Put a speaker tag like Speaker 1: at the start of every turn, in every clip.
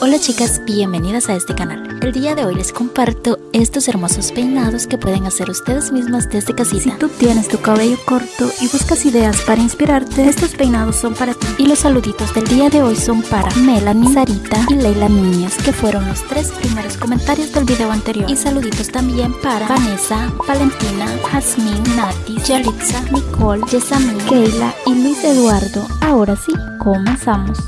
Speaker 1: Hola chicas, bienvenidas a este canal. El día de hoy les comparto estos hermosos peinados que pueden hacer ustedes mismas desde casita.
Speaker 2: Si tú tienes tu cabello corto y buscas ideas para inspirarte, estos peinados son para ti.
Speaker 1: Y los saluditos del día de hoy son para Melanie, Sarita y Leila Núñez, que fueron los tres primeros comentarios del video anterior. Y saluditos también para Vanessa, Valentina, Jasmine, Nati, Yalitza, Nicole, Yesamín, Keila y Luis Eduardo. Ahora sí, comenzamos.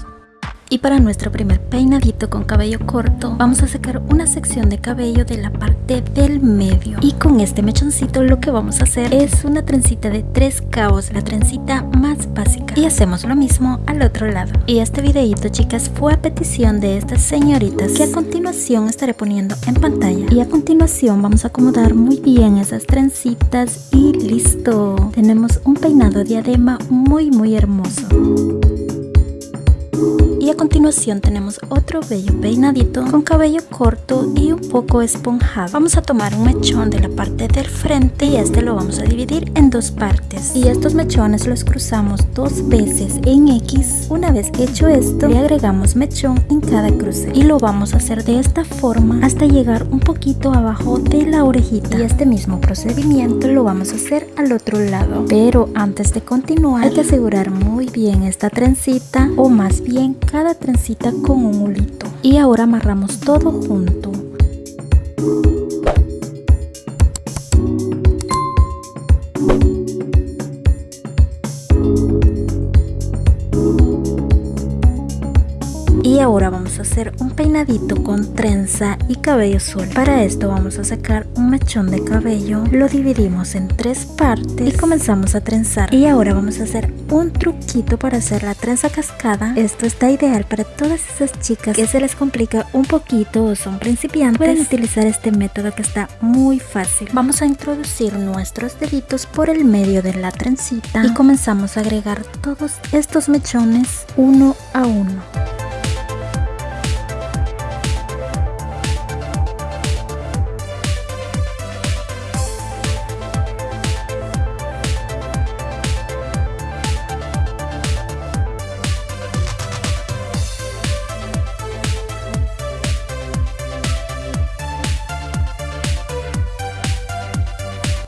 Speaker 1: Y para nuestro primer peinadito con cabello corto, vamos a sacar una sección de cabello de la parte del medio. Y con este mechoncito lo que vamos a hacer es una trencita de tres cabos, la trencita más básica. Y hacemos lo mismo al otro lado. Y este videito, chicas, fue a petición de estas señoritas que a continuación estaré poniendo en pantalla. Y a continuación vamos a acomodar muy bien esas trencitas y listo. Tenemos un peinado diadema muy muy hermoso a continuación tenemos otro bello peinadito con cabello corto y un poco esponjado. Vamos a tomar un mechón de la parte del frente y este lo vamos a dividir en dos partes. Y estos mechones los cruzamos dos veces en X. Una vez hecho esto, le agregamos mechón en cada cruce. Y lo vamos a hacer de esta forma hasta llegar un poquito abajo de la orejita. Y este mismo procedimiento lo vamos a hacer al otro lado. Pero antes de continuar, hay que asegurar muy bien esta trencita o más bien cada cada trencita con un hulito y ahora amarramos todo junto. Y ahora vamos hacer un peinadito con trenza y cabello suelto. Para esto vamos a sacar un mechón de cabello, lo dividimos en tres partes y comenzamos a trenzar. Y ahora vamos a hacer un truquito para hacer la trenza cascada. Esto está ideal para todas esas chicas que se les complica un poquito o son principiantes. Pueden utilizar este método que está muy fácil. Vamos a introducir nuestros deditos por el medio de la trencita y comenzamos a agregar todos estos mechones uno a uno.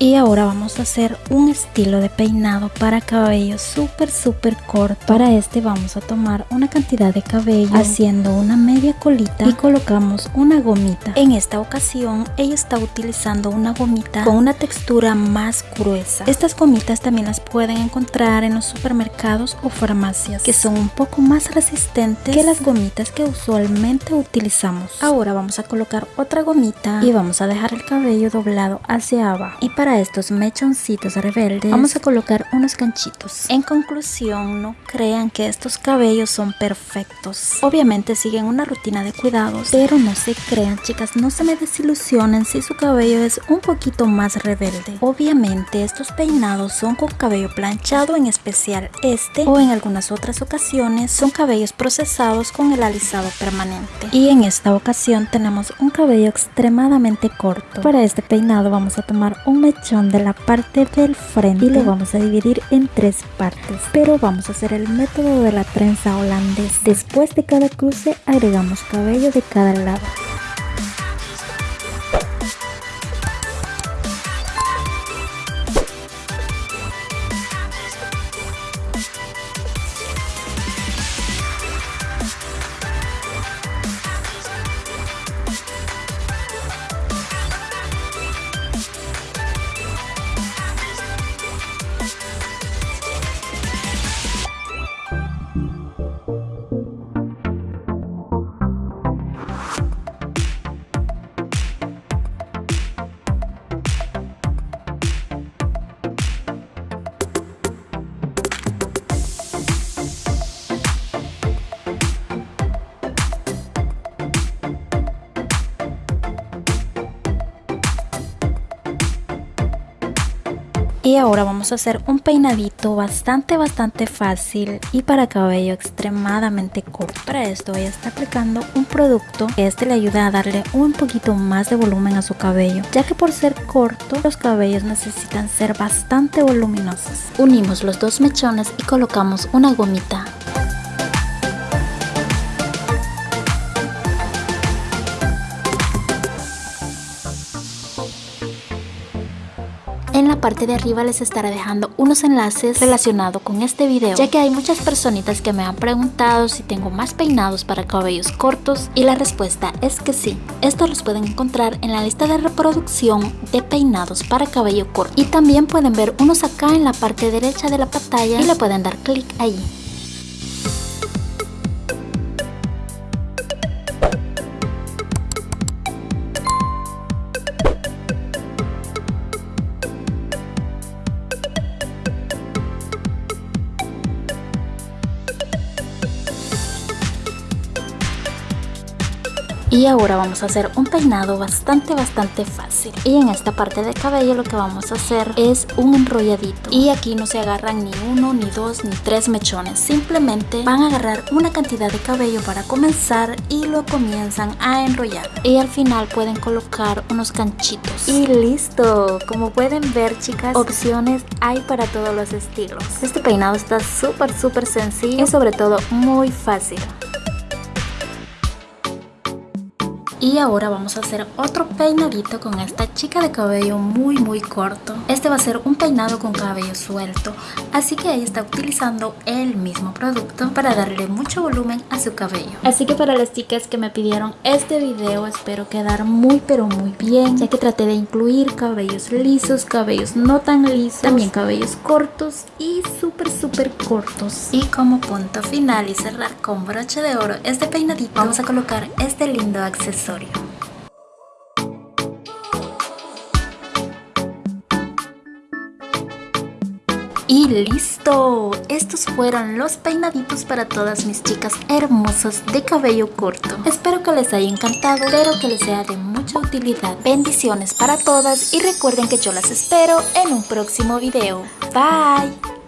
Speaker 1: Y ahora vamos a hacer un estilo de peinado para cabello súper súper corto. Para este vamos a tomar una cantidad de cabello haciendo una media colita y colocamos una gomita. En esta ocasión ella está utilizando una gomita con una textura más gruesa. Estas gomitas también las pueden encontrar en los supermercados o farmacias que son un poco más resistentes que las gomitas que usualmente utilizamos. Ahora vamos a colocar otra gomita y vamos a dejar el cabello doblado hacia abajo. Y para estos mechoncitos rebeldes vamos a colocar unos ganchitos. En conclusión, no crean que estos cabellos son perfectos. Obviamente siguen una rutina de cuidados, pero no se crean chicas, no se me desilusionen si su cabello es un poquito más rebelde. Obviamente estos peinados son con cabello planchado, en especial este, o en algunas otras ocasiones son cabellos procesados con el alisado permanente. Y en esta ocasión tenemos un cabello extremadamente corto. Para este peinado vamos a tomar un mechón de la parte del frente y lo vamos a dividir en tres partes. Pero vamos a hacer el método de la trenza holandés después de cada cruce agregamos cabello de cada lado Y ahora vamos a hacer un peinadito bastante bastante fácil y para cabello extremadamente corto. Para esto voy a estar aplicando un producto que este le ayuda a darle un poquito más de volumen a su cabello, ya que por ser corto los cabellos necesitan ser bastante voluminosos. Unimos los dos mechones y colocamos una gomita parte de arriba les estaré dejando unos enlaces relacionados con este video, ya que hay muchas personitas que me han preguntado si tengo más peinados para cabellos cortos y la respuesta es que sí. Estos los pueden encontrar en la lista de reproducción de peinados para cabello corto y también pueden ver unos acá en la parte derecha de la pantalla y le pueden dar clic ahí. Y ahora vamos a hacer un peinado bastante bastante fácil. Y en esta parte del cabello lo que vamos a hacer es un enrolladito. Y aquí no se agarran ni uno, ni dos, ni tres mechones. Simplemente van a agarrar una cantidad de cabello para comenzar y lo comienzan a enrollar. Y al final pueden colocar unos ganchitos Y listo, como pueden ver chicas, opciones hay para todos los estilos. Este peinado está súper súper sencillo y sobre todo muy fácil Y ahora vamos a hacer otro peinadito con esta chica de cabello muy muy corto. Este va a ser un peinado con cabello suelto, así que ella está utilizando el mismo producto para darle mucho volumen a su cabello. Así que para las chicas que me pidieron este video espero quedar muy pero muy bien, ya que traté de incluir cabellos lisos, cabellos no tan lisos, también cabellos cortos y súper súper cortos. Y como punto final y cerrar con broche de oro este peinadito, vamos a colocar este lindo accesorio y listo, estos fueron los peinaditos para todas mis chicas hermosas de cabello corto. Espero que les haya encantado, espero que les sea de mucha utilidad. Bendiciones para todas y recuerden que yo las espero en un próximo video. Bye.